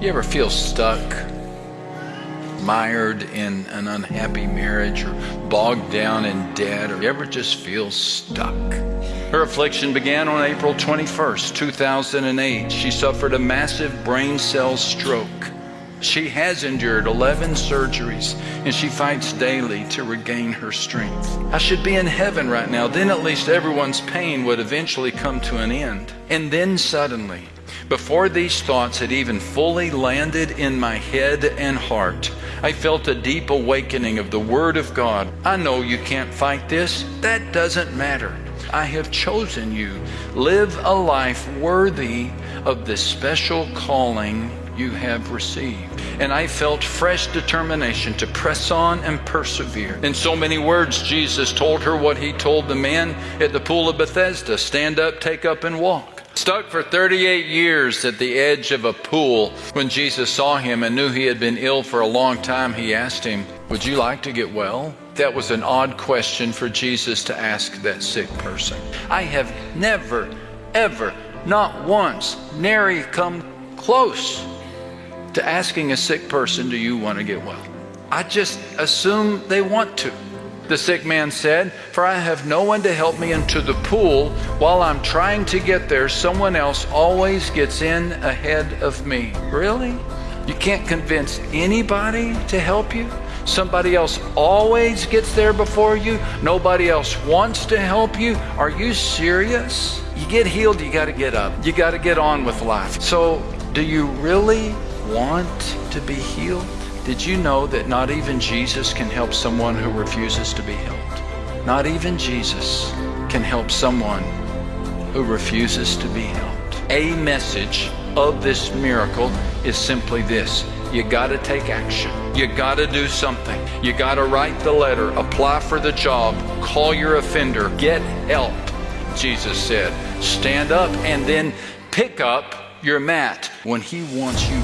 You ever feel stuck, mired in an unhappy marriage, or bogged down in debt, or you ever just feel stuck? Her affliction began on April 21st, 2008. She suffered a massive brain stem stroke. She has endured 11 surgeries and she fights daily to regain her strength. I should be in heaven right now. Then at least everyone's pain would eventually come to an end. And then suddenly, before these thoughts had even fully landed in my head and heart, I felt a deep awakening of the Word of God. I know you can't fight this. That doesn't matter. I have chosen you. Live a life worthy of the special calling you have received. And I felt fresh determination to press on and persevere. In so many words, Jesus told her what he told the man at the pool of Bethesda stand up, take up, and walk. Stuck for 38 years at the edge of a pool, when Jesus saw him and knew he had been ill for a long time, he asked him, Would you like to get well? That was an odd question for Jesus to ask that sick person. I have never, ever, not once, nary come close to asking a sick person, Do you want to get well? I just assume they want to. The sick man said, For I have no one to help me into the pool. While I'm trying to get there, someone else always gets in ahead of me. Really? You can't convince anybody to help you? Somebody else always gets there before you? Nobody else wants to help you? Are you serious? You get healed, you got to get up. You got to get on with life. So, do you really want to be healed? Did you know that not even Jesus can help someone who refuses to be helped? Not even Jesus can help someone who refuses to be helped. A message of this miracle is simply this you got to take action. You got to do something. You got to write the letter, apply for the job, call your offender, get help. Jesus said, stand up and then pick up your mat when He wants you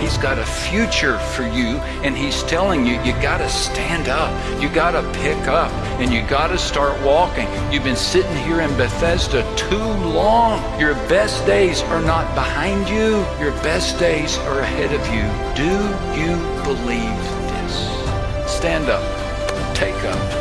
He's got a future for you, and He's telling you, you got to stand up. You got to pick up, and you got to start walking. You've been sitting here in Bethesda too long. Your best days are not behind you, your best days are ahead of you. Do you believe this? Stand up, take up